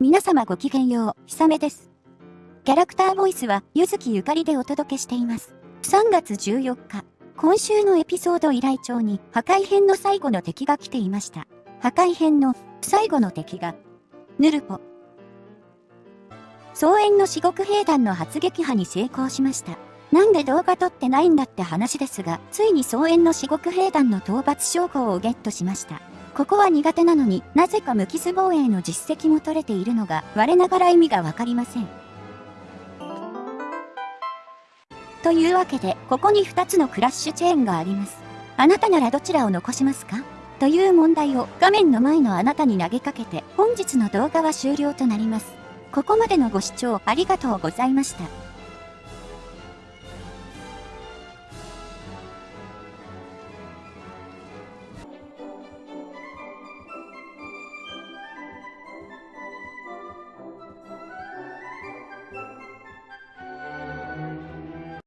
皆様ごきげんよう、ひさめです。キャラクターボイスは、ゆずきゆかりでお届けしています。3月14日、今週のエピソード依頼帳に破壊編の最後の敵が来ていました。破壊編の最後の敵が、ヌルポ。総園の四国兵団の発撃破に成功しました。なんで動画撮ってないんだって話ですが、ついに総園の四国兵団の討伐称号をゲットしました。ここは苦手なのになぜか無傷防衛の実績も取れているのが我ながら意味がわかりません。というわけで、ここに2つのクラッシュチェーンがあります。あなたならどちらを残しますか？という問題を画面の前のあなたに投げかけて本日の動画は終了となります。ここまでのご視聴ありがとうございました。